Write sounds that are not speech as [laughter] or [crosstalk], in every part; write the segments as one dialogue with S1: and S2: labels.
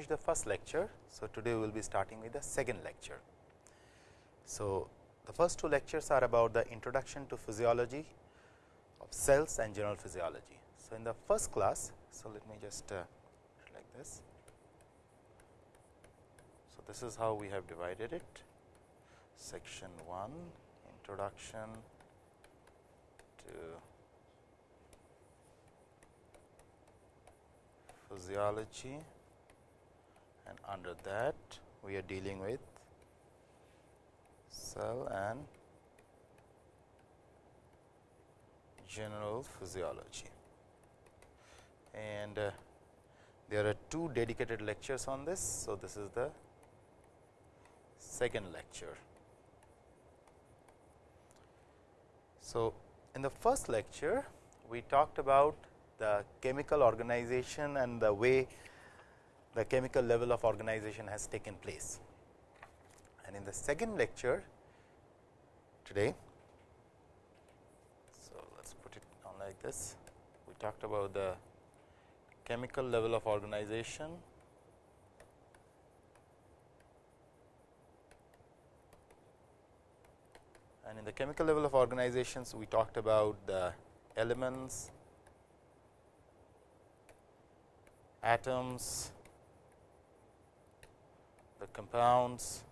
S1: finished the first lecture. So, today we will be starting with the second lecture. So, the first two lectures are about the introduction to physiology of cells and general physiology. So, in the first class, so let me just uh, like this. So, this is how we have divided it section 1 introduction to physiology and under that we are dealing with cell and general physiology. And uh, there are two dedicated lectures on this. So, this is the second lecture. So, in the first lecture, we talked about the chemical organization and the way the chemical level of organization has taken place. And in the second lecture today, so let us put it on like this. We talked about the chemical level of organization and in the chemical level of organizations we talked about the elements, atoms, the compounds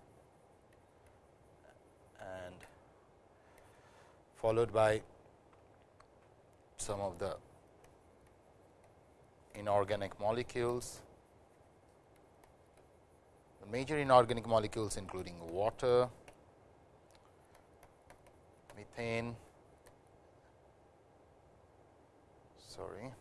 S1: and followed by some of the inorganic molecules, the major inorganic molecules including water, methane, sorry,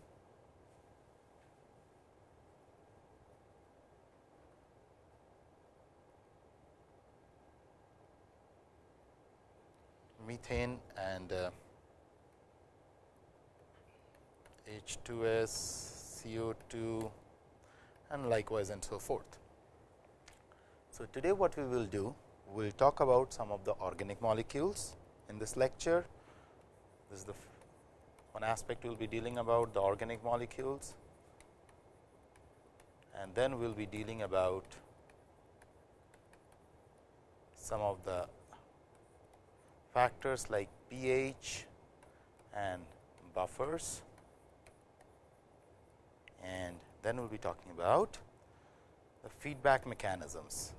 S1: methane and uh, H2S, CO2 and likewise and so forth. So, today what we will do, we will talk about some of the organic molecules in this lecture. This is the one aspect we will be dealing about the organic molecules and then we will be dealing about some of the factors like pH and buffers and then we will be talking about the feedback mechanisms.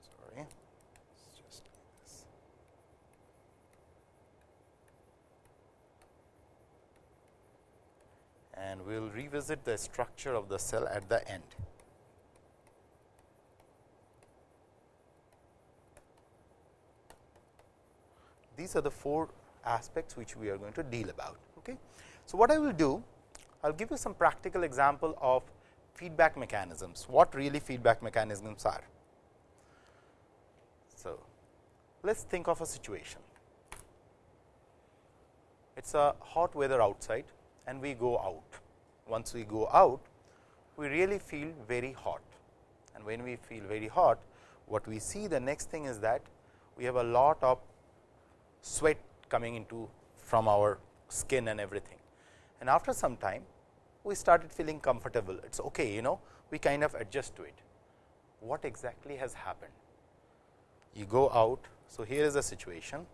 S1: Sorry, just this. And we will revisit the structure of the cell at the end. These are the four aspects which we are going to deal about. Okay. So, what I will do, I will give you some practical example of feedback mechanisms, what really feedback mechanisms are. So, let us think of a situation. It is a hot weather outside and we go out. Once we go out, we really feel very hot and when we feel very hot, what we see the next thing is that we have a lot of sweat coming into from our skin and everything and after some time we started feeling comfortable it is okay you know we kind of adjust to it. What exactly has happened? You go out. So, here is a situation,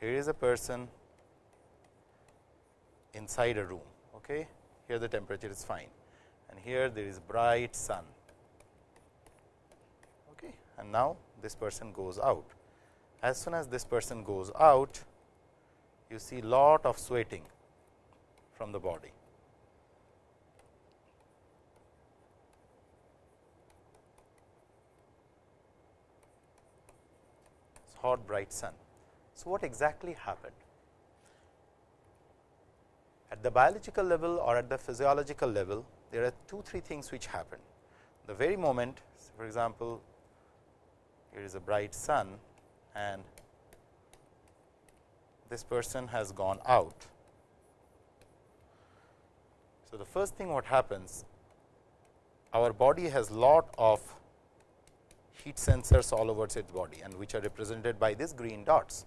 S1: here is a person inside a room, okay. here the temperature is fine and here there is bright sun okay. and now this person goes out. As soon as this person goes out, you see lot of sweating from the body. It's hot bright sun. So, what exactly happened? At the biological level or at the physiological level, there are two, three things which happen. The very moment, for example, here is a bright sun and this person has gone out so, the first thing what happens our body has lot of heat sensors all over its body and which are represented by these green dots.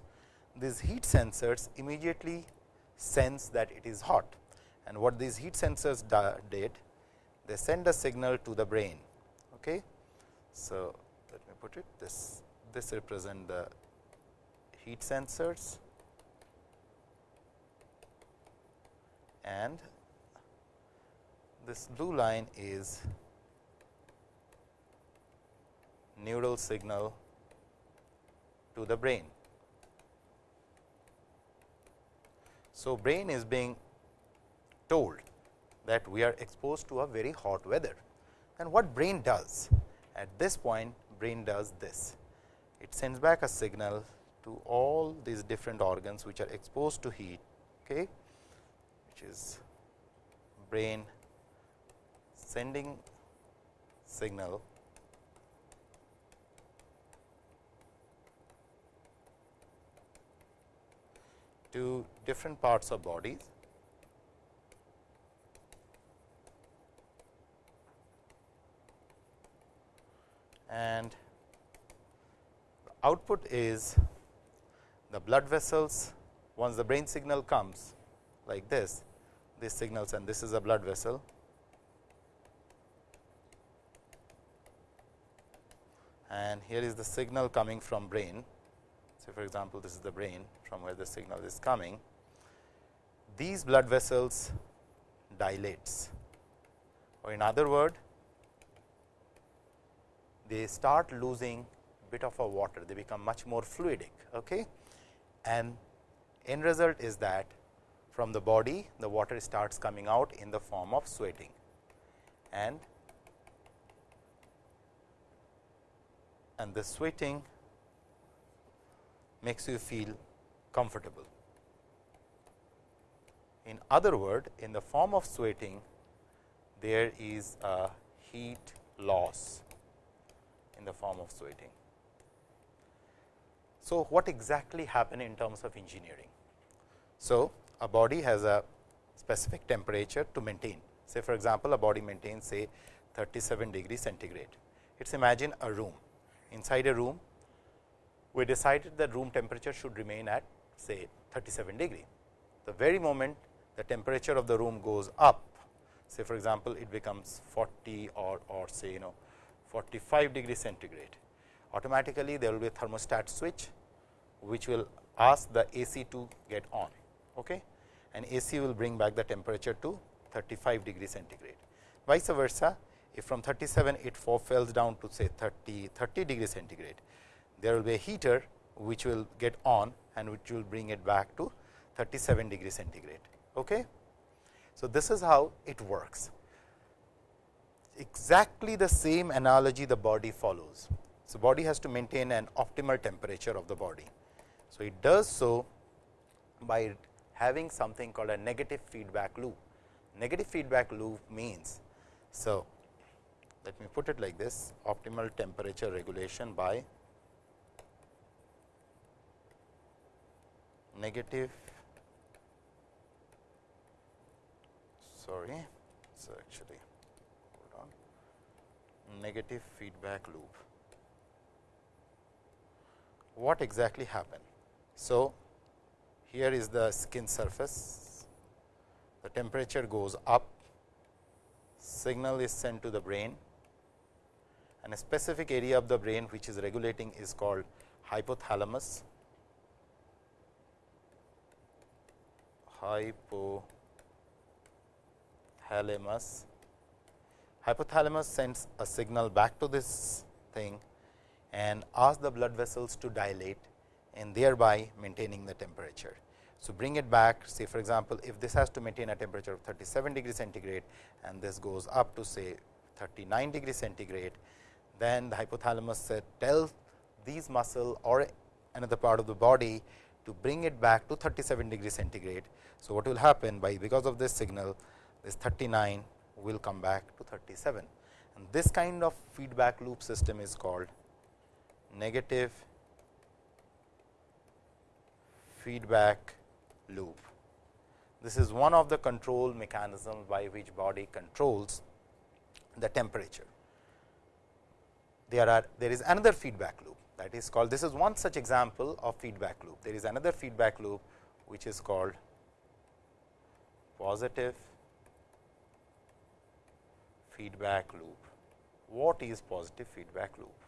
S1: These heat sensors immediately sense that it is hot and what these heat sensors did they send a signal to the brain. Okay. So, let me put it this this represent the heat sensors and this blue line is neural signal to the brain. So, brain is being told that we are exposed to a very hot weather. And what brain does? At this point brain does this it sends back a signal to all these different organs which are exposed to heat okay which is brain sending signal to different parts of bodies and output is the blood vessels once the brain signal comes like this this signals and this is a blood vessel and here is the signal coming from brain. So, for example, this is the brain from where the signal is coming. These blood vessels dilates or in other word they start losing bit of a water, they become much more fluidic. Okay? And end result is that from the body the water starts coming out in the form of sweating and and the sweating makes you feel comfortable. In other word in the form of sweating there is a heat loss in the form of sweating. So, what exactly happen in terms of engineering? So, a body has a specific temperature to maintain. Say for example, a body maintains say 37 degree centigrade. It is imagine a room. Inside a room, we decided that room temperature should remain at say 37 degree. The very moment the temperature of the room goes up, say for example, it becomes 40 or, or say you know 45 degree centigrade. Automatically, there will be a thermostat switch, which will ask the AC to get on okay? and AC will bring back the temperature to 35 degree centigrade. Vice versa, if from 37 it falls down to say 30, 30 degree centigrade, there will be a heater which will get on and which will bring it back to 37 degree centigrade. Okay? So, this is how it works exactly the same analogy the body follows. So, body has to maintain an optimal temperature of the body. So, it does so by having something called a negative feedback loop. Negative feedback loop means, so let me put it like this optimal temperature regulation by negative sorry so actually hold on negative feedback loop. What exactly happened? So, here is the skin surface, the temperature goes up, signal is sent to the brain. And a specific area of the brain which is regulating is called hypothalamus. Hypothalamus. Hypothalamus sends a signal back to this thing and asks the blood vessels to dilate and thereby maintaining the temperature. So, bring it back say for example, if this has to maintain a temperature of 37 degree centigrade and this goes up to say 39 degree centigrade, then the hypothalamus tells these muscle or another part of the body to bring it back to 37 degree centigrade. So, what will happen by because of this signal this 39 will come back to 37 and this kind of feedback loop system is called negative feedback loop. This is one of the control mechanisms by which body controls the temperature. There are there is another feedback loop that is called this is one such example of feedback loop. There is another feedback loop which is called positive feedback loop. What is positive feedback loop?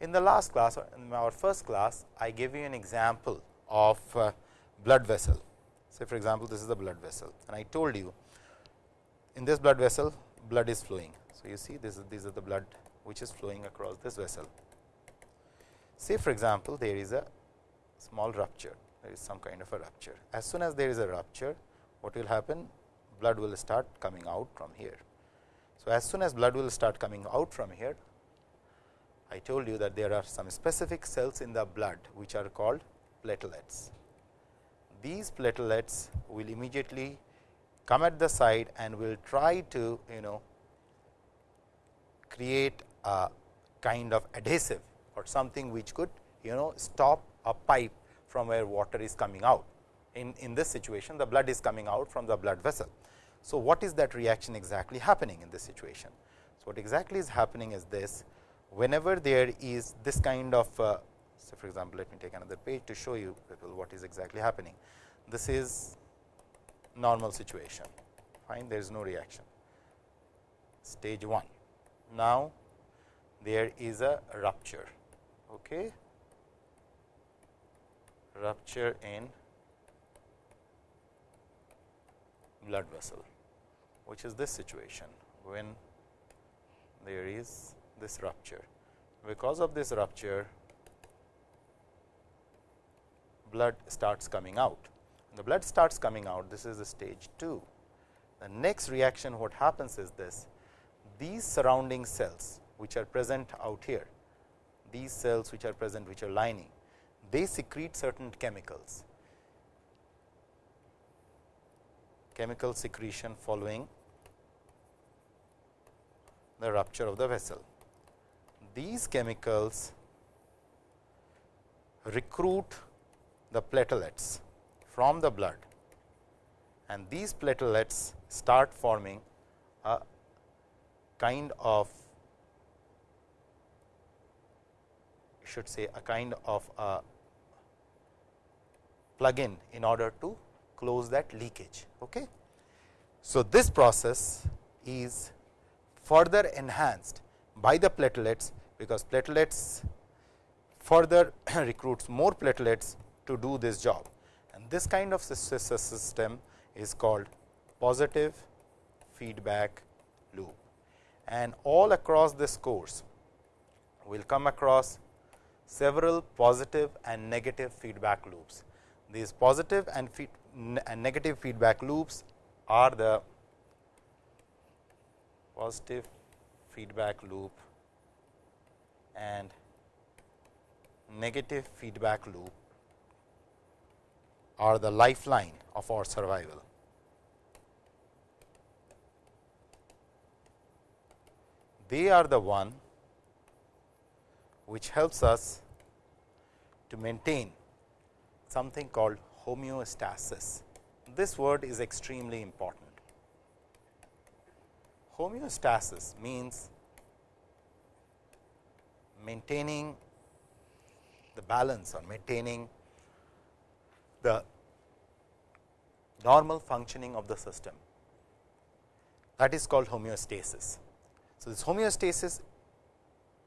S1: In the last class, or in our first class, I gave you an example of uh, blood vessel. Say for example, this is the blood vessel and I told you in this blood vessel blood is flowing. So, you see this is these are the blood which is flowing across this vessel. Say for example, there is a small rupture, there is some kind of a rupture. As soon as there is a rupture, what will happen? Blood will start coming out from here. So, as soon as blood will start coming out from here, I told you that there are some specific cells in the blood which are called platelets. These platelets will immediately come at the side and will try to you know create a kind of adhesive or something which could you know stop a pipe from where water is coming out. In, in this situation the blood is coming out from the blood vessel. So, what is that reaction exactly happening in this situation? So, what exactly is happening is this whenever there is this kind of uh, so for example, let me take another page to show you what is exactly happening. This is normal situation fine there is no reaction stage 1. Now, there is a rupture okay. rupture in blood vessel which is this situation when there is this rupture. Because of this rupture blood starts coming out. the blood starts coming out this is the stage 2. The next reaction what happens is this these surrounding cells which are present out here these cells which are present which are lining they secrete certain chemicals chemical secretion following the rupture of the vessel. These chemicals recruit the platelets from the blood and these platelets start forming a kind of should say a kind of a plug-in in order to close that leakage. Okay. So, this process is further enhanced by the platelets, because platelets further [clears throat] recruits more platelets to do this job. And this kind of system is called positive feedback loop. And all across this course, we will come across several positive and negative feedback loops. These positive and, feed, and negative feedback loops are the positive feedback loop and negative feedback loop are the lifeline of our survival. They are the one which helps us to maintain something called homeostasis. This word is extremely important. Homeostasis means maintaining the balance or maintaining the normal functioning of the system that is called homeostasis. So, this homeostasis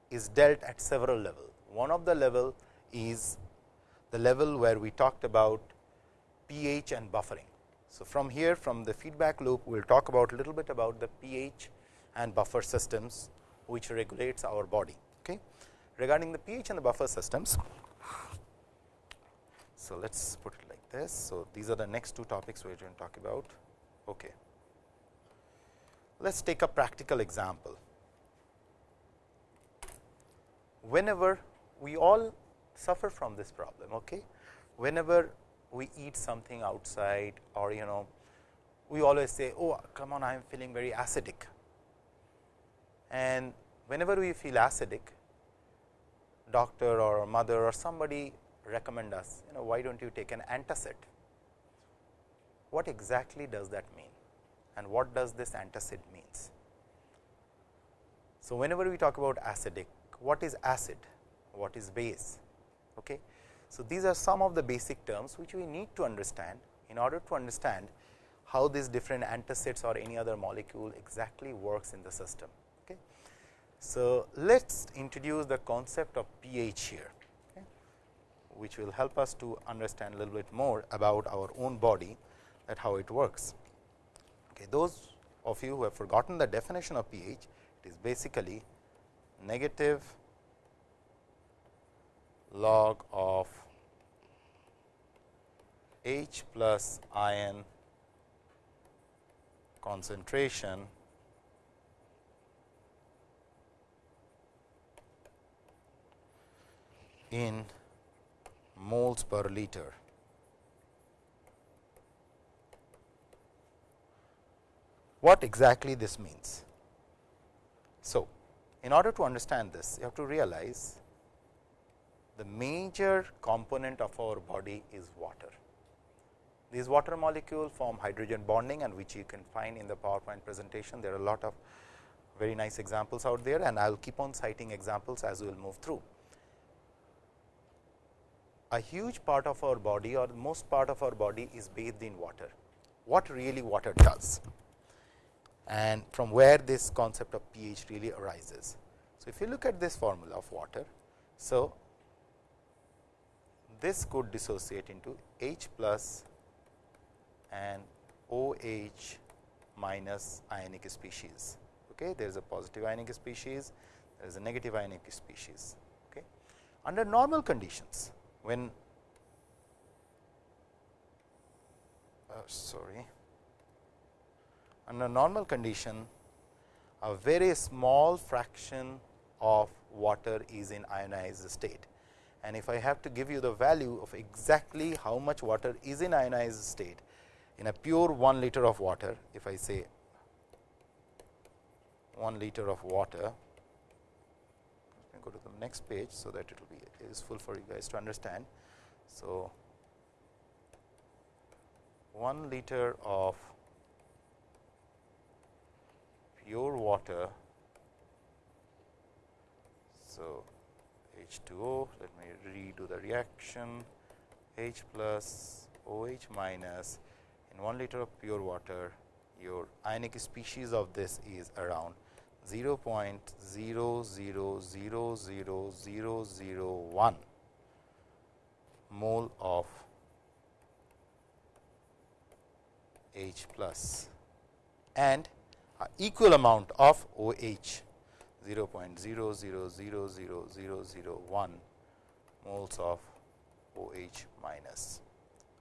S1: is dealt at several levels. One of the level is the level where we talked about pH and buffering. So, from here from the feedback loop we will talk about a little bit about the pH and buffer systems which regulates our body. Regarding the pH and the buffer systems, so let us put it like this. So, these are the next two topics we are going to talk about. Okay. Let us take a practical example. Whenever we all suffer from this problem, okay? whenever we eat something outside or you know we always say, oh come on I am feeling very acidic and whenever we feel acidic doctor or mother or somebody recommend us you know why do not you take an antacid. What exactly does that mean and what does this antacid means? So, whenever we talk about acidic what is acid, what is base. Okay. So, these are some of the basic terms which we need to understand in order to understand how these different antacids or any other molecule exactly works in the system. So, let us introduce the concept of pH here, okay, which will help us to understand a little bit more about our own body that how it works. Okay. Those of you who have forgotten the definition of pH, it is basically negative log of H plus ion concentration in moles per liter. What exactly this means? So, in order to understand this, you have to realize the major component of our body is water. These water molecule form hydrogen bonding and which you can find in the PowerPoint presentation. There are a lot of very nice examples out there and I will keep on citing examples as we will move through. A huge part of our body or most part of our body is bathed in water. What really water does and from where this concept of pH really arises. So, if you look at this formula of water, so this could dissociate into H plus and OH minus ionic species. Okay. There is a positive ionic species, there is a negative ionic species. Okay. Under normal conditions, when uh, sorry, under normal condition, a very small fraction of water is in ionized state. And if I have to give you the value of exactly how much water is in ionized state, in a pure 1 liter of water, if I say 1 liter of water, let me go to the next page, so that it will be useful for you guys to understand. So, 1 liter of pure water. So, H2O, let me redo the reaction H plus OH minus in 1 liter of pure water your ionic species of this is around 0 0.000001 mole of H plus and equal amount of OH 0 0.000001 moles of OH minus.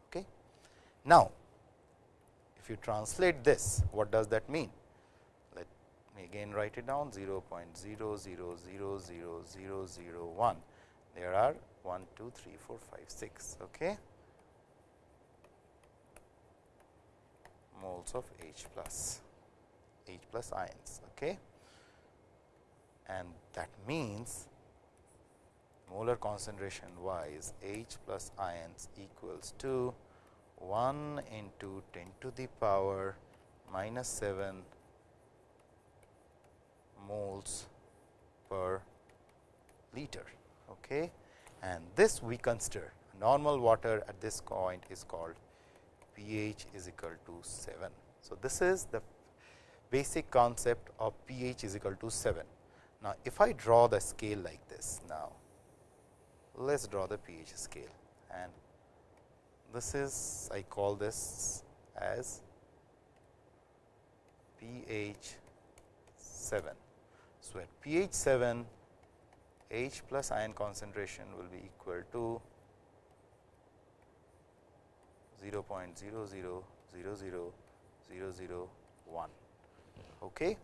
S1: Okay. Now, if you translate this, what does that mean? Again write it down 0 0.000001. There are 1, 2, 3, 4, 5, 6. Okay. moles of H plus H plus ions. Okay. And that means molar concentration wise H plus ions equals to 1 into 10 to the power minus 7 moles per liter. Okay. And this we consider normal water at this point is called pH is equal to 7. So, this is the basic concept of pH is equal to 7. Now, if I draw the scale like this now, let us draw the pH scale and this is I call this as pH 7. So, at pH 7 H plus ion concentration will be equal to 0 0.000001. Okay.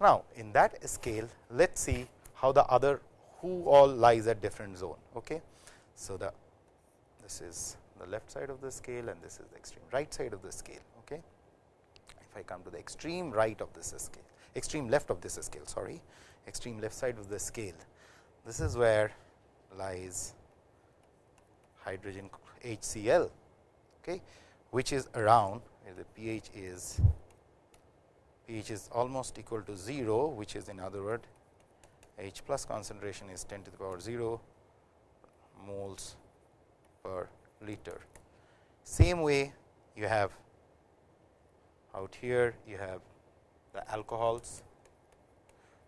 S1: Now, in that scale, let us see how the other who all lies at different zone. Okay. So, the this is the left side of the scale and this is the extreme right side of the scale. Okay. If I come to the extreme right of this scale, extreme left of this scale, sorry, extreme left side of the scale, this is where lies hydrogen HCl, okay, which is around the pH is pH is almost equal to 0, which is in other word H plus concentration is 10 to the power 0 moles per liter. Same way you have out here you have the alcohols.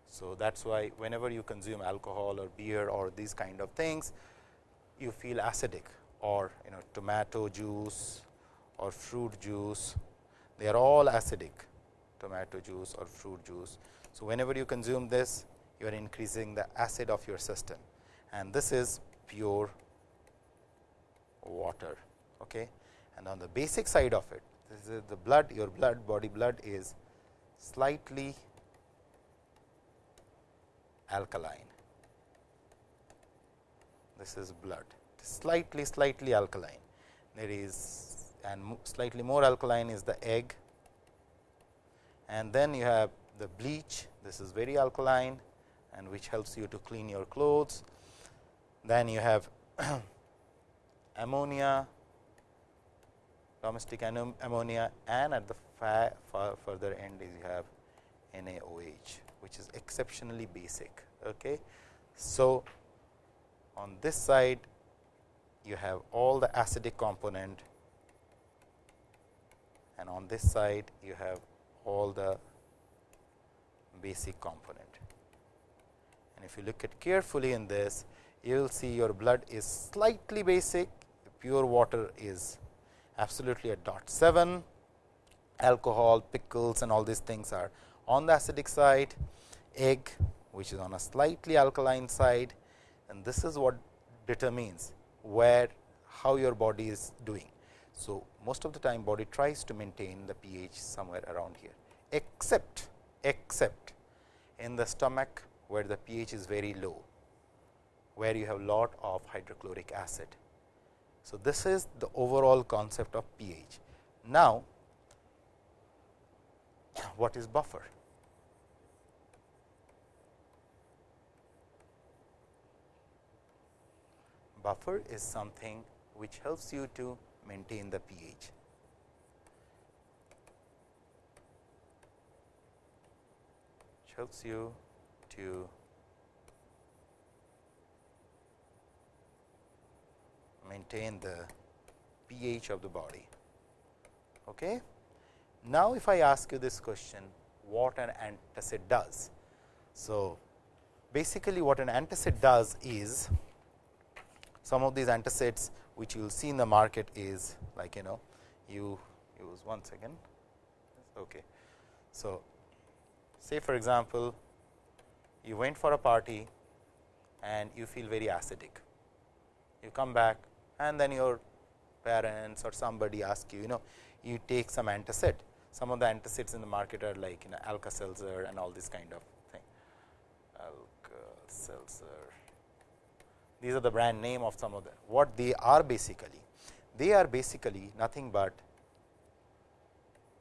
S1: So, that is why whenever you consume alcohol or beer or these kind of things, you feel acidic or you know tomato juice or fruit juice, they are all acidic tomato juice or fruit juice. So, whenever you consume this, you are increasing the acid of your system and this is pure water. Okay. And on the basic side of it, this is the blood, your blood, body blood is slightly alkaline. This is blood, slightly, slightly alkaline. There is and slightly more alkaline is the egg and then you have the bleach, this is very alkaline and which helps you to clean your clothes. Then you have [clears throat] ammonia, domestic ammonia and at the further end is you have NaOH, which is exceptionally basic. Okay. So, on this side you have all the acidic component and on this side you have all the basic component. And if you look at carefully in this, you will see your blood is slightly basic, pure water is absolutely at dot 7, alcohol, pickles and all these things are on the acidic side, egg which is on a slightly alkaline side and this is what determines where how your body is doing. So, most of the time body tries to maintain the pH somewhere around here, except except in the stomach where the pH is very low, where you have lot of hydrochloric acid. So, this is the overall concept of pH. Now, what is buffer? Buffer is something which helps you to maintain the pH. Helps you to maintain the pH of the body. Okay. Now, if I ask you this question, what an antacid does? So, basically what an antacid does is, some of these antacids which you will see in the market is like you know, you use one second. Okay. So, say for example, you went for a party and you feel very acidic. You come back and then your parents or somebody ask you, you know, you take some antacid some of the antacids in the market are like you know Alka-Seltzer and all this kind of thing. Alka-Seltzer. These are the brand name of some of the what they are basically. They are basically nothing but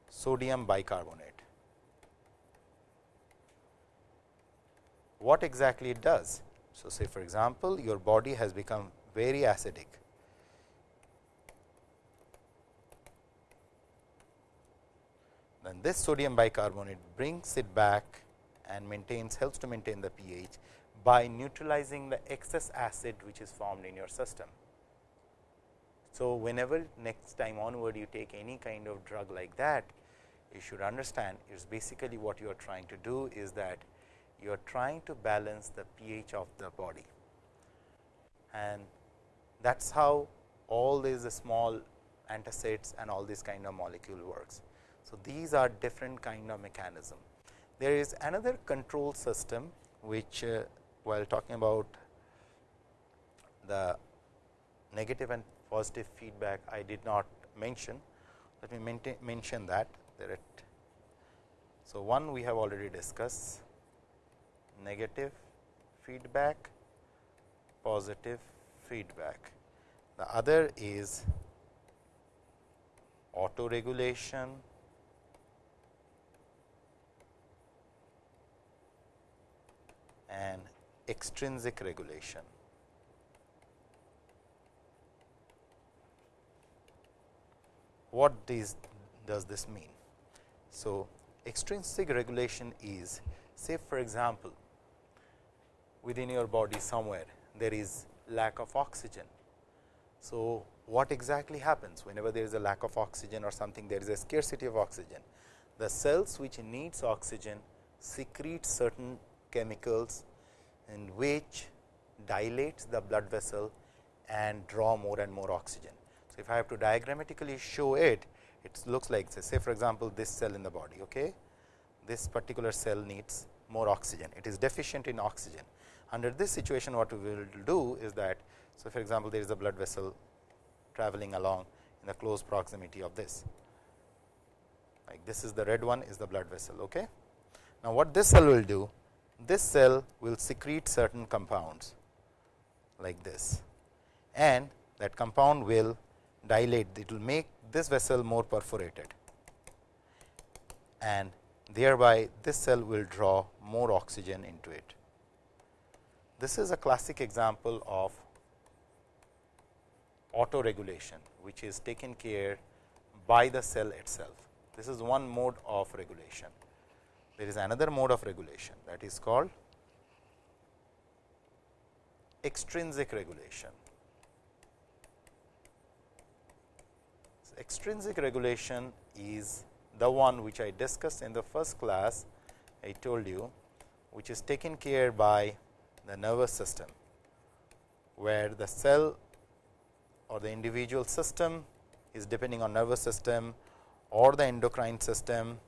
S1: sodium bicarbonate. What exactly it does? So, say for example, your body has become very acidic then this sodium bicarbonate brings it back and maintains helps to maintain the pH by neutralizing the excess acid which is formed in your system. So, whenever next time onward you take any kind of drug like that, you should understand it is basically what you are trying to do is that you are trying to balance the pH of the body and that is how all these small antacids and all these kind of molecule works. So, these are different kind of mechanism. There is another control system which uh, while talking about the negative and positive feedback I did not mention. Let me mention that there. So, one we have already discussed negative feedback, positive feedback. The other is auto regulation and extrinsic regulation. What does this mean? So, extrinsic regulation is say for example, within your body somewhere there is lack of oxygen. So, what exactly happens whenever there is a lack of oxygen or something there is a scarcity of oxygen. the cells which needs oxygen secrete certain chemicals in which dilates the blood vessel and draw more and more oxygen. So, if I have to diagrammatically show it, it looks like this. Say for example, this cell in the body. Okay? This particular cell needs more oxygen. It is deficient in oxygen. Under this situation, what we will do is that, so for example, there is a blood vessel traveling along in the close proximity of this. Like this is the red one is the blood vessel. Okay? Now, what this cell will do? This cell will secrete certain compounds like this and that compound will dilate, it will make this vessel more perforated and thereby this cell will draw more oxygen into it. This is a classic example of autoregulation, which is taken care by the cell itself. This is one mode of regulation. There is another mode of regulation that is called extrinsic regulation. extrinsic regulation is the one which I discussed in the first class I told you which is taken care by the nervous system, where the cell or the individual system is depending on nervous system or the endocrine system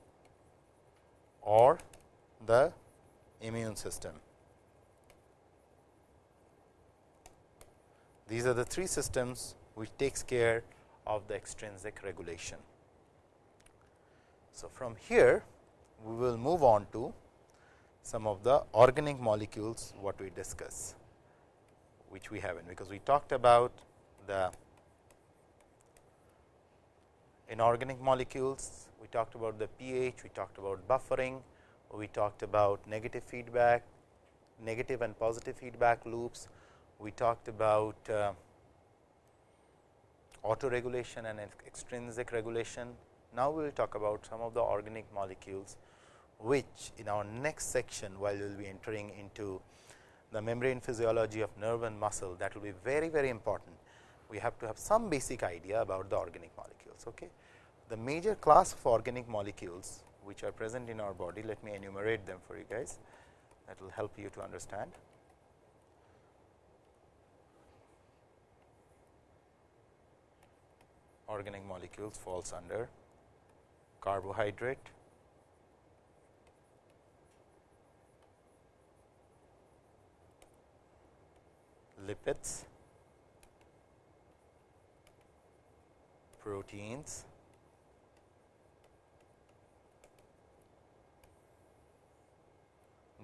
S1: or the immune system. These are the three systems which takes care of the extrinsic regulation. So, from here we will move on to some of the organic molecules what we discuss, which we have in because we talked about the inorganic molecules, we talked about the pH, we talked about buffering, we talked about negative feedback, negative and positive feedback loops, we talked about uh, autoregulation and extrinsic regulation. Now, we will talk about some of the organic molecules, which in our next section while we will be entering into the membrane physiology of nerve and muscle that will be very very important. We have to have some basic idea about the organic molecules. Okay. The major class of organic molecules which are present in our body, let me enumerate them for you guys that will help you to understand. organic molecules falls under carbohydrate, lipids, proteins,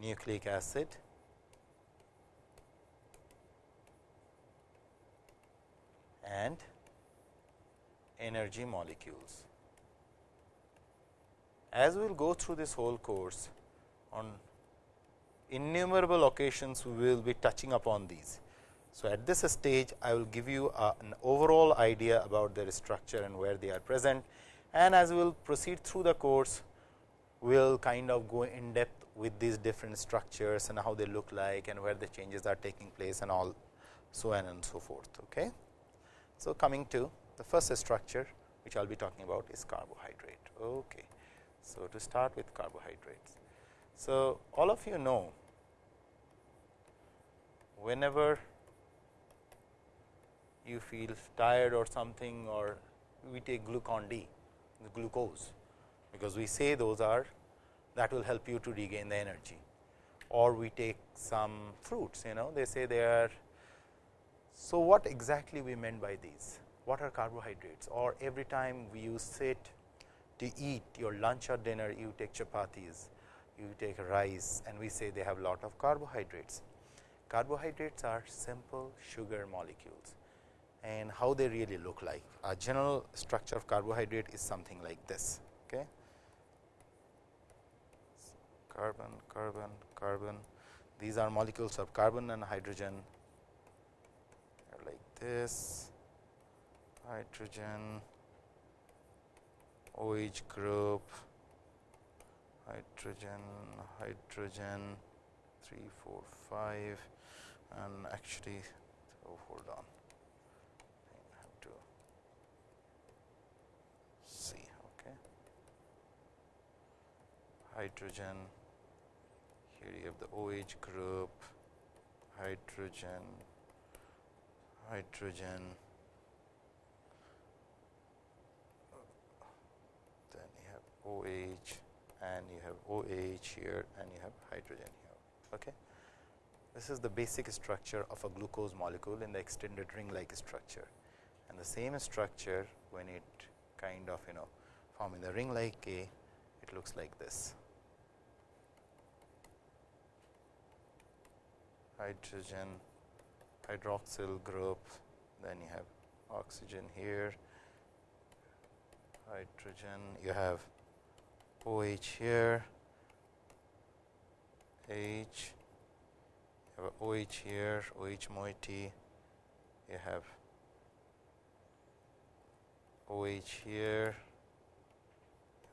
S1: nucleic acid, and energy molecules. As we will go through this whole course on innumerable occasions we will be touching upon these. So, at this stage I will give you a, an overall idea about their structure and where they are present and as we will proceed through the course we will kind of go in depth with these different structures and how they look like and where the changes are taking place and all so on and so forth. Okay. So, coming to the first structure which I will be talking about is carbohydrate. Okay. So, to start with carbohydrates. So, all of you know whenever you feel tired or something or we take glucon D, the glucose, because we say those are that will help you to regain the energy or we take some fruits, you know they say they are. So, what exactly we meant by these? what are carbohydrates or every time we you sit to eat your lunch or dinner you take chapatis, you take rice and we say they have lot of carbohydrates. Carbohydrates are simple sugar molecules and how they really look like. A general structure of carbohydrate is something like this. Okay. Carbon, carbon, carbon. These are molecules of carbon and hydrogen. Like this. Hydrogen. OH group. Hydrogen hydrogen. 3 4 5 and actually oh hold on. I have to see okay. Hydrogen, here you have the OH group, hydrogen, hydrogen, then you have OH and you have OH here and you have hydrogen here. Okay. This is the basic structure of a glucose molecule in the extended ring like structure and the same structure when it kind of you know form in the ring like A it looks like this. Hydrogen hydroxyl group then you have oxygen here hydrogen you have OH here H you have OH here OH moiety you have OH here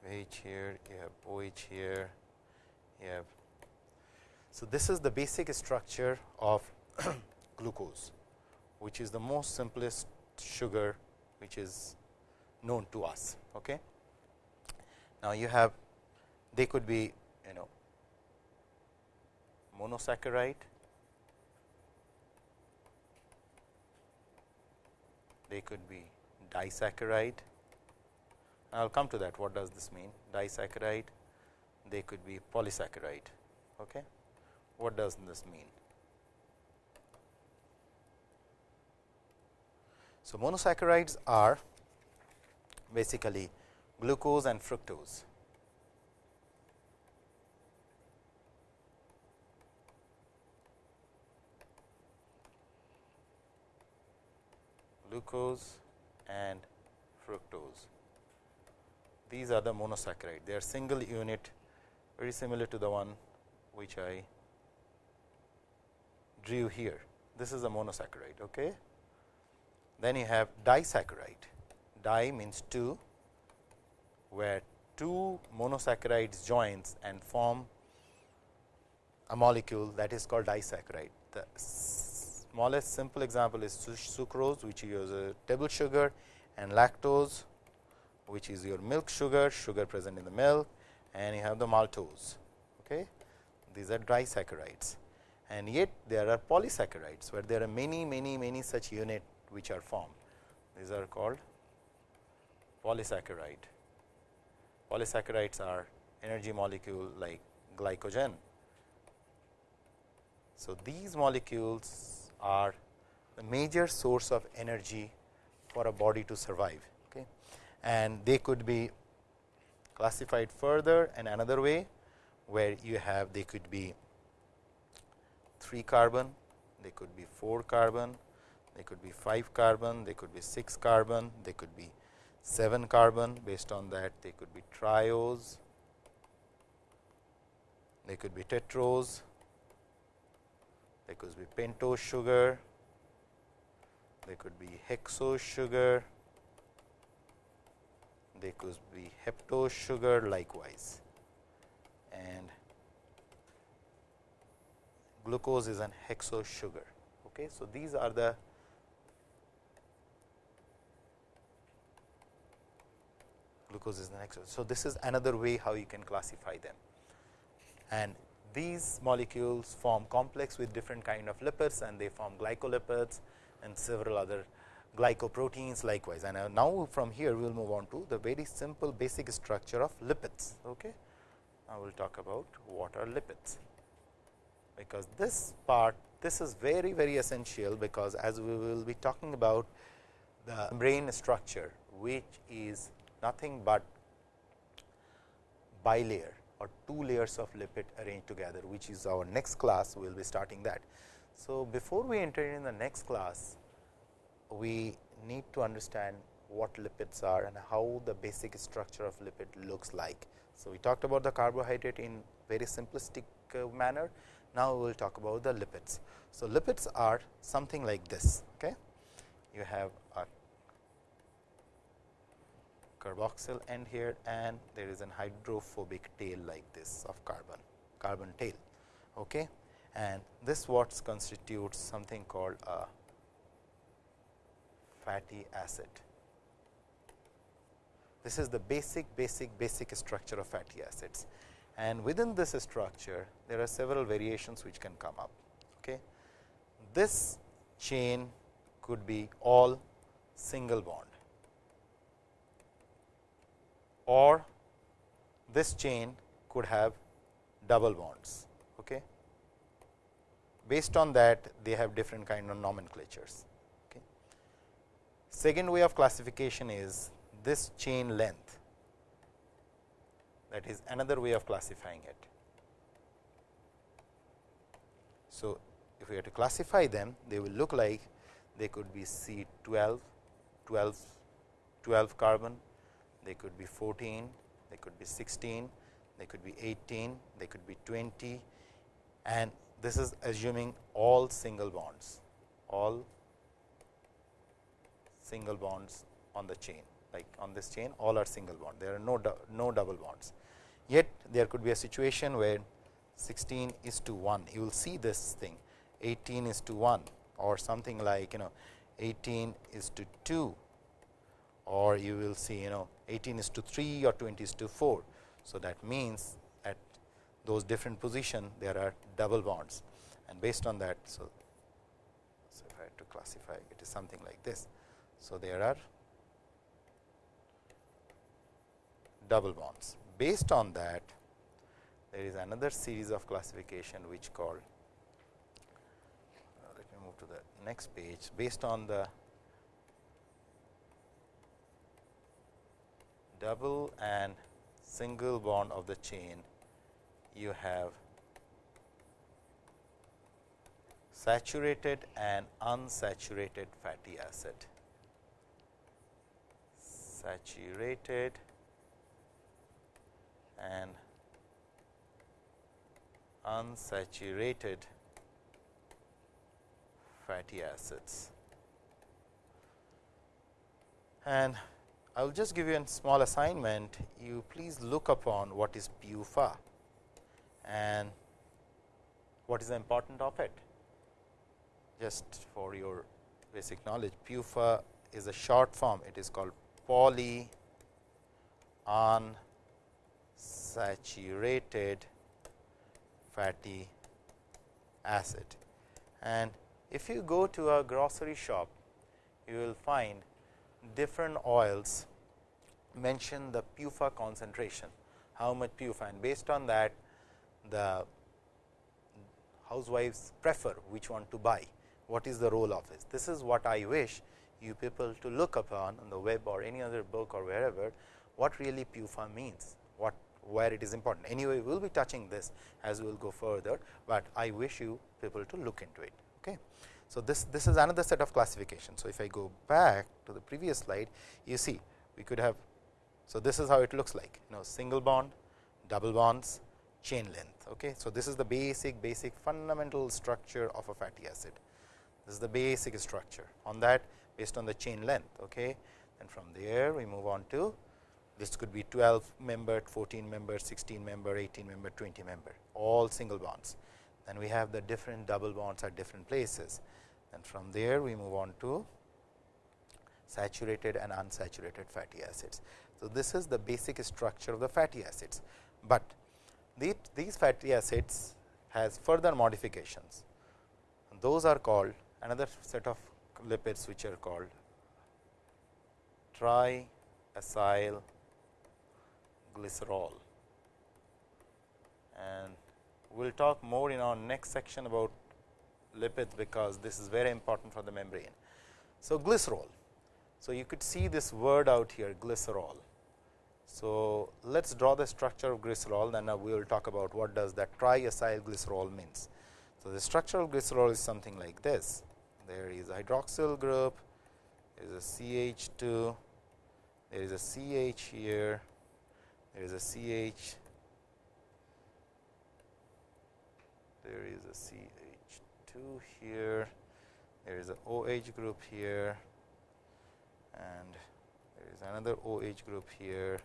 S1: H here you have OH here you have so this is the basic structure of [clears throat] glucose which is the most simplest sugar which is known to us okay? Now you have they could be you know monosaccharide. They could be disaccharide. I will come to that what does this mean? Disaccharide. They could be polysaccharide okay what does this mean so monosaccharides are basically glucose and fructose glucose and fructose. These are the monosaccharide. They are single unit very similar to the one which I drew here. This is a monosaccharide. Okay. Then you have disaccharide. Di means two, where two monosaccharides joins and form a molecule that is called disaccharide. The smallest simple example is sucrose which is a table sugar and lactose which is your milk sugar, sugar present in the milk and you have the maltose. Okay. These are disaccharides and yet there are polysaccharides, where there are many many many such unit which are formed. These are called polysaccharide. Polysaccharides are energy molecule like glycogen. So, these molecules are the major source of energy for a body to survive. Okay. And they could be classified further and another way where you have they could be 3 carbon, they could be 4 carbon, they could be 5 carbon, they could be 6 carbon, they could be 7 carbon. Based on that they could be triose, they could be tetrose, they could be pentose sugar, there could be hexose sugar, there could be heptose sugar likewise. And glucose is an hexose sugar. Okay. So, these are the glucose is the hexose. So, this is another way how you can classify them and these molecules form complex with different kind of lipids and they form glycolipids and several other glycoproteins likewise. And uh, now, from here we will move on to the very simple basic structure of lipids. Okay. I will talk about what are lipids, because this part this is very very essential, because as we will be talking about the brain structure, which is nothing but bilayer or two layers of lipid arranged together, which is our next class. We will be starting that. So, before we enter in the next class, we need to understand what lipids are and how the basic structure of lipid looks like. So, we talked about the carbohydrate in very simplistic uh, manner. Now, we will talk about the lipids. So, lipids are something like this. Okay? You have a carboxyl end here and there is an hydrophobic tail like this of carbon, carbon tail. Okay? And this what constitutes something called a fatty acid. This is the basic, basic, basic structure of fatty acids and within this structure there are several variations which can come up. Okay. This chain could be all single bond or this chain could have double bonds. Okay. Based on that they have different kind of nomenclatures. Okay. Second way of classification is this chain length that is another way of classifying it. So, if we have to classify them they will look like they could be C 12, 12, 12 carbon, they could be 14, they could be 16, they could be 18, they could be 20 and this is assuming all single bonds, all single bonds on the chain like on this chain all are single bond there are no no double bonds yet there could be a situation where 16 is to 1 you will see this thing 18 is to 1 or something like you know 18 is to 2 or you will see you know 18 is to 3 or 20 is to 4. So, that means at those different position there are double bonds and based on that. So, so if I have to classify it is something like this. So, there are double bonds. Based on that there is another series of classification which called uh, let me move to the next page based on the double and single bond of the chain you have saturated and unsaturated fatty acid saturated and unsaturated fatty acids. And I will just give you a small assignment. You please look upon what is PUFA and what is the important of it. Just for your basic knowledge, PUFA is a short form. It is called poly unsaturated fatty acid. And if you go to a grocery shop, you will find different oils. Mention the PUFA concentration, how much PUFA? And based on that the housewives prefer which one to buy, what is the role of it. This is what I wish you people to look upon on the web or any other book or wherever. What really PUFA means, what where it is important. Anyway, we will be touching this as we will go further, but I wish you people to look into it. Okay. So, this, this is another set of classification. So, if I go back to the previous slide, you see we could have. So, this is how it looks like you know single bond, double bonds, chain length. Okay. So, this is the basic basic fundamental structure of a fatty acid. This is the basic structure on that based on the chain length. Okay. And from there we move on to this could be 12 member, 14 member, 16 member, 18 member, 20 member all single bonds. Then we have the different double bonds at different places and from there we move on to saturated and unsaturated fatty acids. So, this is the basic structure of the fatty acids, but these fatty acids has further modifications. Those are called another set of lipids which are called triacyl glycerol and we will talk more in our next section about lipids, because this is very important for the membrane. So, glycerol. So, you could see this word out here glycerol. So, let us draw the structure of glycerol then we will talk about what does that triacyl glycerol means. So, the structure of glycerol is something like this. There is a hydroxyl group, there is a CH2, there is a CH here, there is a CH there is a CH2 here, there is a OH group here. And there is another OH group here.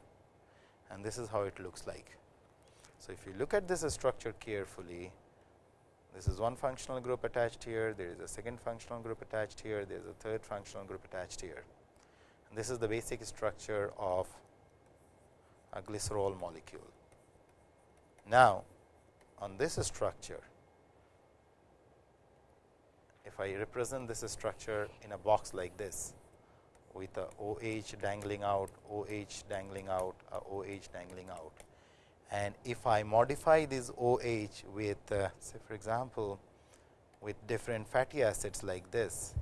S1: And this is how it looks like. So, if you look at this structure carefully, this is one functional group attached here, there is a second functional group attached here, there is a third functional group attached here. And this is the basic structure of a glycerol molecule. Now, on this structure, if I represent this structure in a box like this with a OH dangling out, OH dangling out, OH dangling out. And if I modify this OH with uh, say for example, with different fatty acids like this,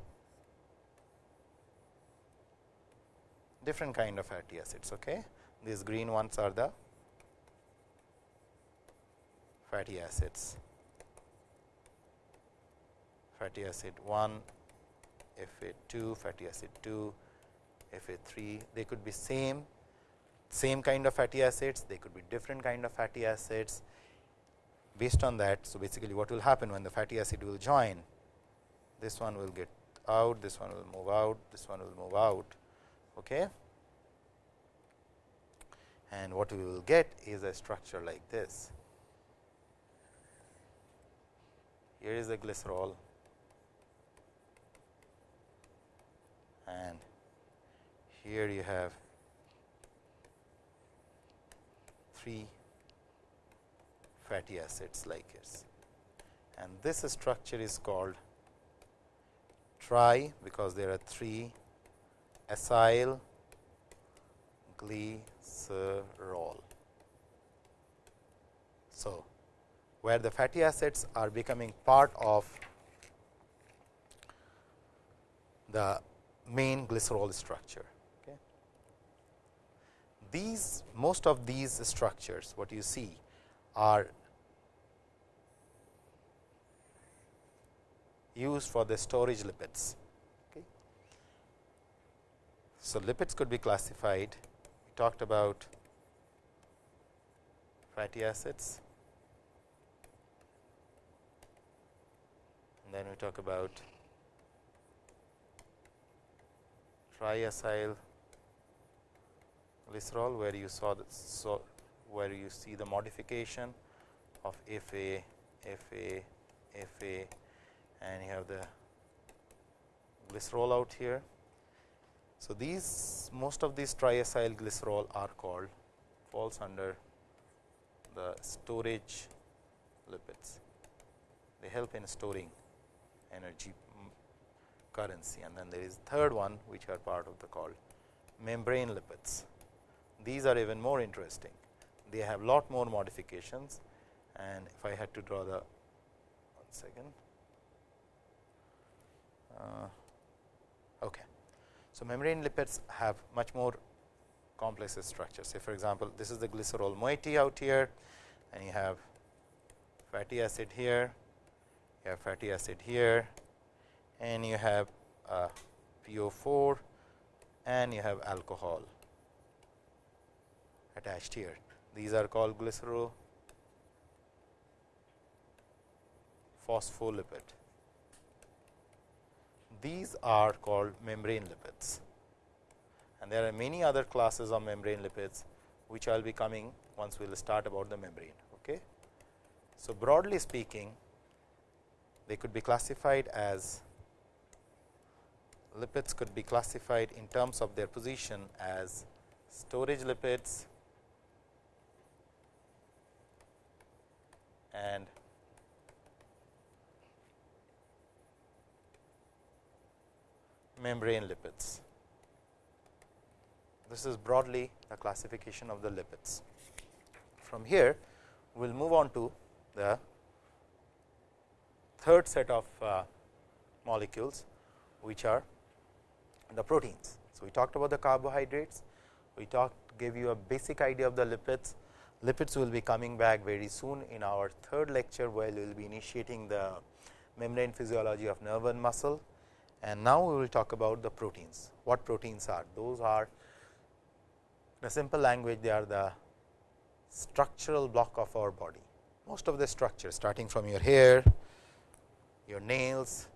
S1: different kind of fatty acids. Okay? These green ones are the fatty acids fatty acid 1, Fa 2, fatty acid 2, Fa 3. They could be same, same kind of fatty acids, they could be different kind of fatty acids. Based on that, so basically what will happen when the fatty acid will join, this one will get out, this one will move out, this one will move out. Okay. And what we will get is a structure like this. Here is a glycerol and here you have three fatty acids like this and this structure is called tri because there are three acyl glycerol. So, where the fatty acids are becoming part of the main glycerol structure. Okay. These most of these structures what you see are used for the storage lipids. Okay. So, lipids could be classified talked about fatty acids and then we talk about triacyl glycerol where you saw the so where you see the modification of Fa, Fa, Fa and you have the glycerol out here. So, these most of these triacyl glycerol are called falls under the storage lipids. They help in storing energy currency and then there is third one which are part of the called membrane lipids. These are even more interesting. They have lot more modifications and if I had to draw the one second. Uh, okay. So, membrane lipids have much more complex structures. Say for example, this is the glycerol moiety out here and you have fatty acid here, you have fatty acid here and you have uh, PO4 and you have alcohol attached here. These are called glycero phospholipid. These are called membrane lipids and there are many other classes of membrane lipids which I will be coming once we will start about the membrane. Okay. So, broadly speaking they could be classified as lipids could be classified in terms of their position as storage lipids and membrane lipids. This is broadly the classification of the lipids. From here, we will move on to the third set of uh, molecules, which are the proteins. So, we talked about the carbohydrates, we talked gave you a basic idea of the lipids. Lipids will be coming back very soon in our third lecture, where we will be initiating the membrane physiology of nerve and muscle. And now, we will talk about the proteins. What proteins are? Those are in a simple language, they are the structural block of our body. Most of the structure starting from your hair, your nails,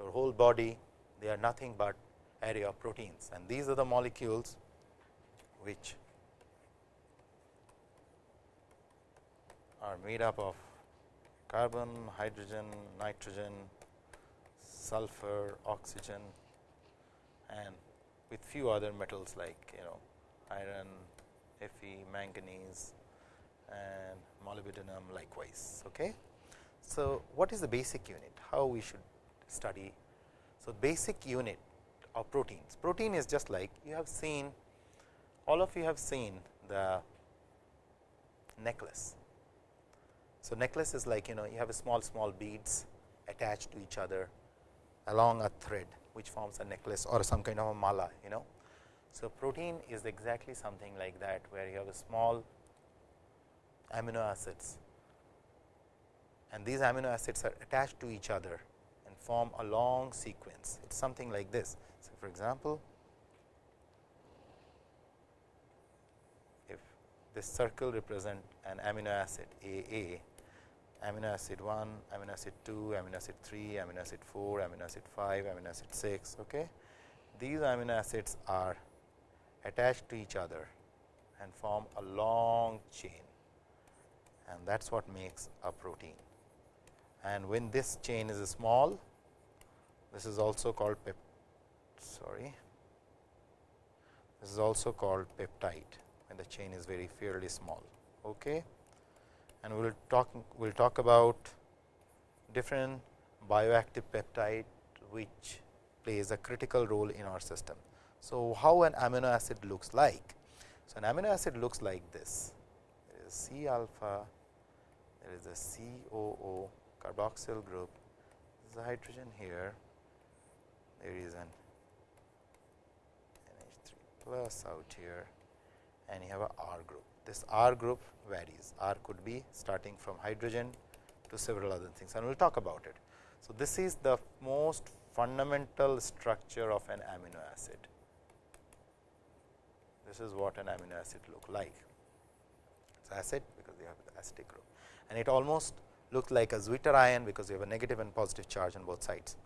S1: your whole body they are nothing but area of proteins and these are the molecules which are made up of carbon, hydrogen, nitrogen, sulfur, oxygen and with few other metals like you know iron, Fe, manganese and molybdenum likewise. Okay. So, what is the basic unit? How we should study? So, basic unit of proteins. Protein is just like you have seen, all of you have seen the necklace. So, necklace is like you know you have a small small beads attached to each other along a thread which forms a necklace or some kind of a mala you know. So, protein is exactly something like that where you have a small amino acids and these amino acids are attached to each other and form a long sequence. It is something like this. So, for example, if this circle represent an amino acid A A, amino acid 1, amino acid 2, amino acid 3, amino acid 4, amino acid 5, amino acid 6. Okay. These amino acids are attached to each other and form a long chain and that is what makes a protein. And when this chain is small, this is also called pep sorry, this is also called peptide when the chain is very fairly small. Okay. And we will talk we will talk about different bioactive peptide which plays a critical role in our system. So, how an amino acid looks like? So, an amino acid looks like this there is C alpha, there is a COO carboxyl group, there is a hydrogen here, there is an NH3 plus out here and you have a R group. This R group varies, R could be starting from hydrogen to several other things and we will talk about it. So, this is the most fundamental structure of an amino acid. This is what an amino acid look like. It is acid because they have the acidic group and it almost looks like a Zwitter ion because you have a negative and positive charge on both sides.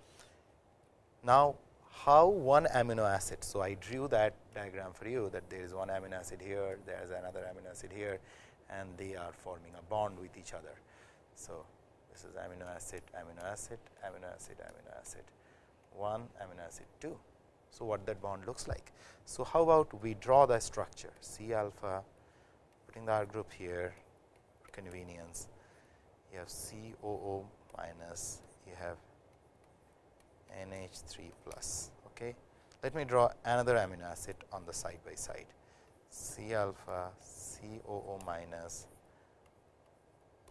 S1: Now, how one amino acid. So, I drew that diagram for you that there is one amino acid here, there is another amino acid here and they are forming a bond with each other. So, this is amino acid, amino acid, amino acid, amino acid, 1 amino acid 2. So, what that bond looks like. So, how about we draw the structure C alpha putting the R group here for convenience you have COO minus you have NH3 plus. Okay. Let me draw another amino acid on the side by side C alpha COO minus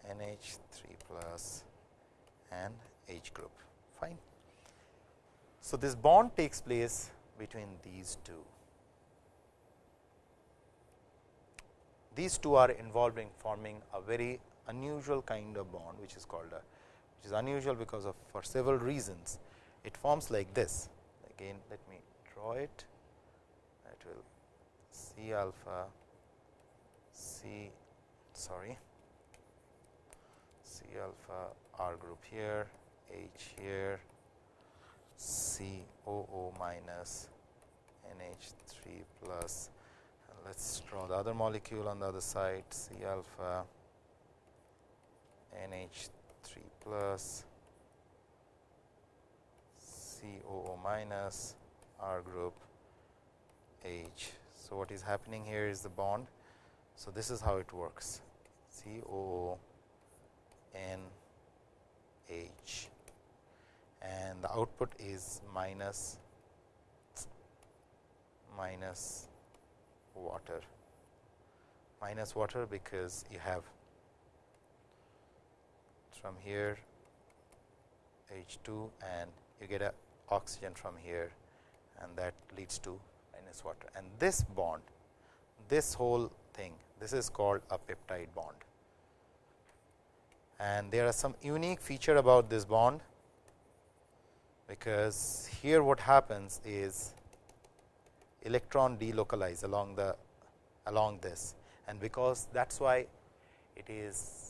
S1: NH3 plus and H group fine. So, this bond takes place between these two. These two are involved in forming a very unusual kind of bond, which is called a which is unusual because of for several reasons. It forms like this. Again, let me draw it. That will C alpha C sorry C alpha R group here, H here, C O O minus NH 3 plus. Let us draw the other molecule on the other side C alpha NH 3 plus COO minus R group H. So, what is happening here is the bond. So, this is how it works COO N H and the output is minus minus water minus water because you have from here H 2 and you get a oxygen from here and that leads to minus water. And this bond this whole thing this is called a peptide bond. And there are some unique feature about this bond because here what happens is electron delocalize along the along this. And because that is why it is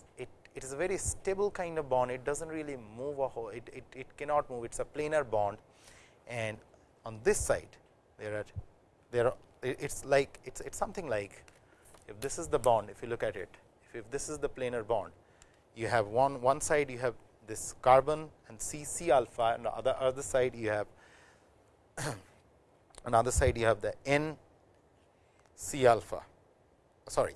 S1: it is a very stable kind of bond. It does not really move a whole it, it, it cannot move. It is a planar bond. And on this side there are there are it is like it is something like if this is the bond if you look at it if, if this is the planar bond you have one one side you have this carbon and C C alpha and the other other side you have [clears throat] another side you have the N C alpha. Sorry.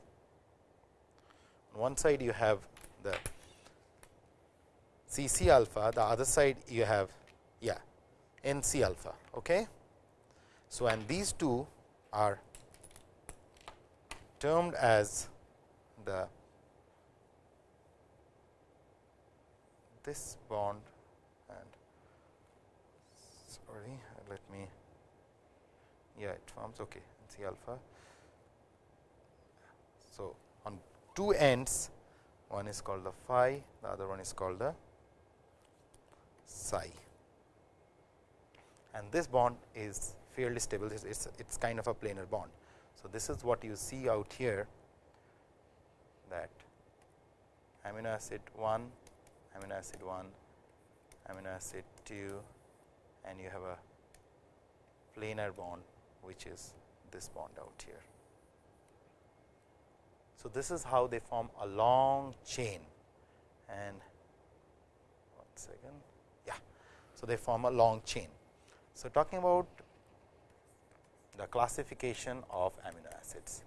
S1: On one side you have the C C alpha, the other side you have yeah N C alpha. Okay. So, and these two are termed as the this bond and sorry let me yeah it forms okay C alpha. So, on two ends one is called the phi the other one is called the psi and this bond is fairly stable it's, it's, it's kind of a planar bond. So, this is what you see out here that amino acid 1, amino acid 1, amino acid 2 and you have a planar bond which is this bond out here. So, this is how they form a long chain and one second yeah. So, they form a long chain. So, talking about the classification of amino acids.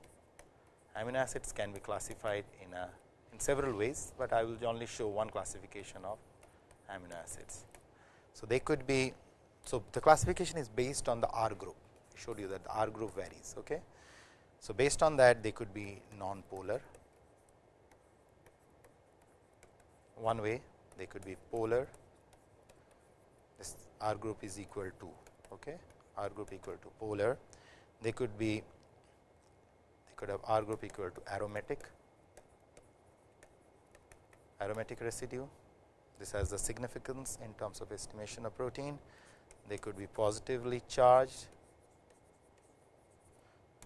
S1: Amino acids can be classified in a in several ways, but I will only show one classification of amino acids. So, they could be so the classification is based on the R group I showed you that the R group varies. Okay. So, based on that they could be non-polar. One way they could be polar. This R group is equal to okay, R group equal to polar. They could be they could have R group equal to aromatic. Aromatic residue. This has the significance in terms of estimation of protein. They could be positively charged,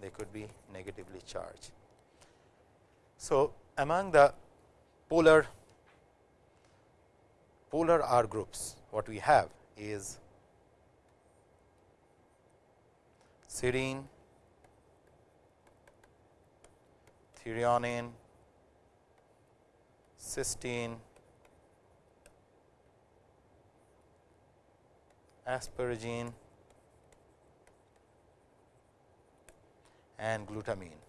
S1: they could be negatively charged. So, among the polar polar R groups, what we have is serine, threonine, cysteine, asparagine and glutamine.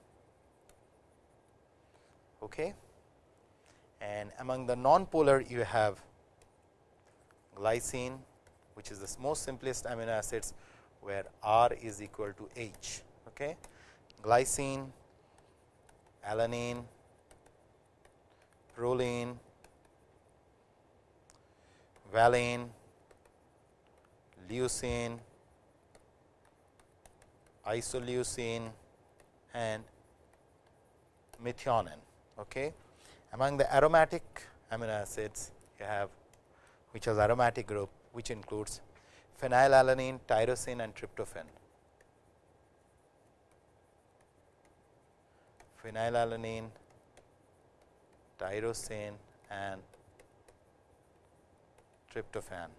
S1: Okay. And among the non-polar you have glycine which is the most simplest amino acids where R is equal to H. Okay. Glycine, alanine, proline, valine, leucine, isoleucine and methionine. Okay. Among the aromatic amino acids you have which is aromatic group which includes phenylalanine, tyrosine and tryptophan. Phenylalanine, tyrosine and tryptophan.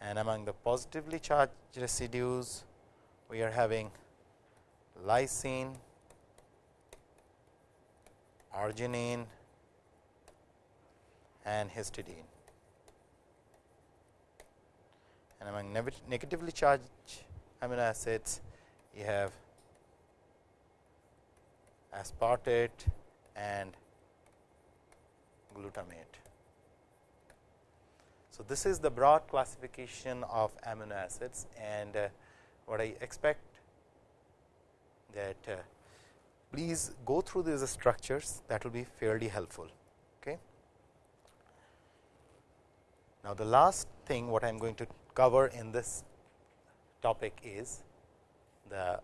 S1: And among the positively charged residues, we are having lysine, arginine and histidine. and among negatively charged amino acids you have aspartate and glutamate. So, this is the broad classification of amino acids and uh, what I expect that uh, please go through these structures that will be fairly helpful. Okay. Now, the last thing what I am going to cover in this topic is the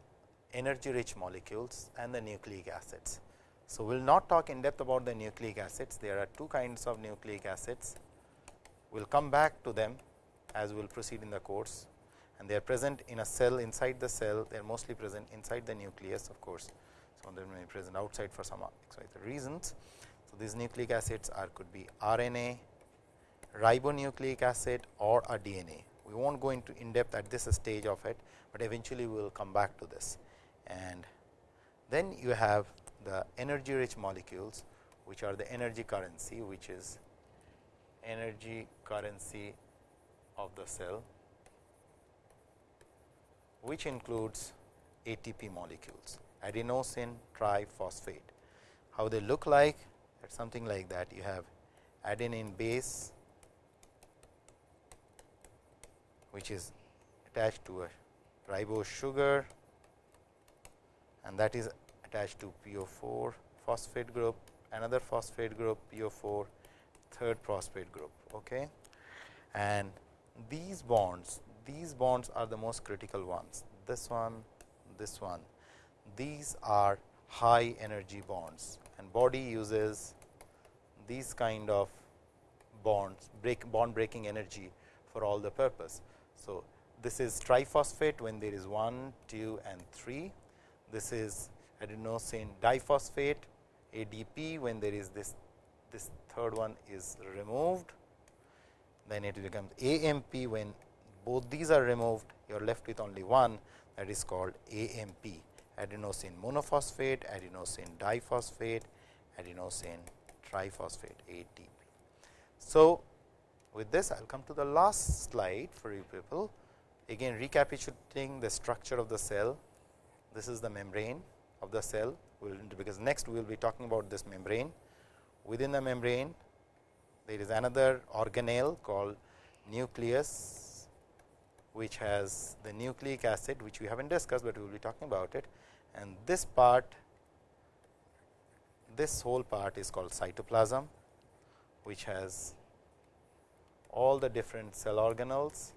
S1: energy rich molecules and the nucleic acids. So, we will not talk in depth about the nucleic acids, there are two kinds of nucleic acids. We will come back to them as we will proceed in the course and they are present in a cell inside the cell, they are mostly present inside the nucleus of course. So, they may be present outside for some reasons. So, these nucleic acids are could be RNA, ribonucleic acid or a DNA we will not go into in depth at this stage of it, but eventually we will come back to this. And then you have the energy rich molecules, which are the energy currency, which is energy currency of the cell, which includes ATP molecules, adenosine triphosphate. how they look like something like that you have adenine base which is attached to a ribose sugar and that is attached to PO4 phosphate group, another phosphate group PO4, third phosphate group. Okay. And these bonds, these bonds are the most critical ones, this one, this one, these are high energy bonds and body uses these kind of bonds break bond breaking energy for all the purpose. So, this is triphosphate when there is 1, 2 and 3. This is adenosine diphosphate ADP when there is this this third one is removed then it becomes AMP when both these are removed you are left with only one that is called AMP adenosine monophosphate adenosine diphosphate adenosine triphosphate ATP. So, with this I will come to the last slide for you people again recapitulating the structure of the cell this is the membrane of the cell will because next we will be talking about this membrane. Within the membrane there is another organelle called nucleus which has the nucleic acid which we have not discussed, but we will be talking about it and this part this whole part is called cytoplasm which has all the different cell organelles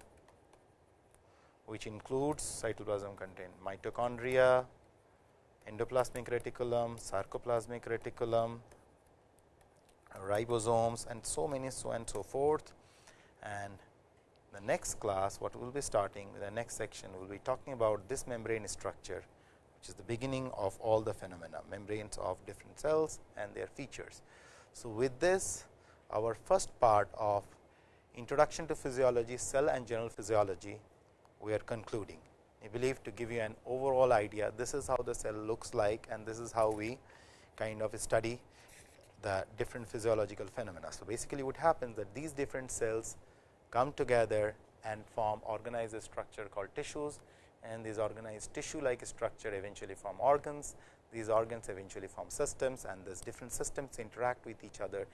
S1: which includes cytoplasm contain mitochondria, endoplasmic reticulum, sarcoplasmic reticulum, ribosomes and so many so and so forth. And the next class what we will be starting the next section we will be talking about this membrane structure which is the beginning of all the phenomena membranes of different cells and their features. So, with this our first part of introduction to physiology cell and general physiology we are concluding. I believe to give you an overall idea, this is how the cell looks like and this is how we kind of study the different physiological phenomena. So, basically what happens that these different cells come together and form organized structure called tissues and these organized tissue like structure eventually form organs. These organs eventually form systems and these different systems interact with each other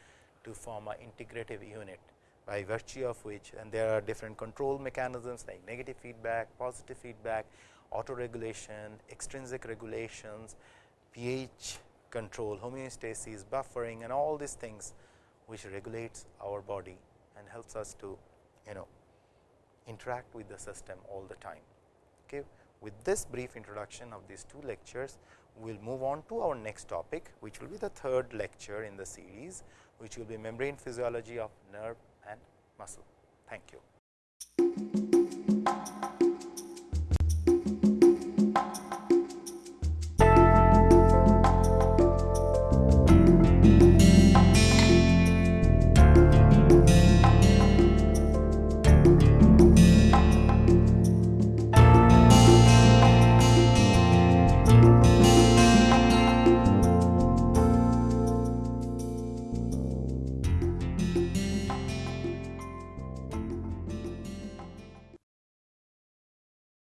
S1: to form an integrative unit by virtue of which and there are different control mechanisms like negative feedback, positive feedback, auto regulation, extrinsic regulations, pH control, homeostasis, buffering and all these things which regulates our body and helps us to you know interact with the system all the time. Okay. With this brief introduction of these two lectures, we will move on to our next topic, which will be the third lecture in the series, which will be membrane physiology of nerve and muscle. Thank you.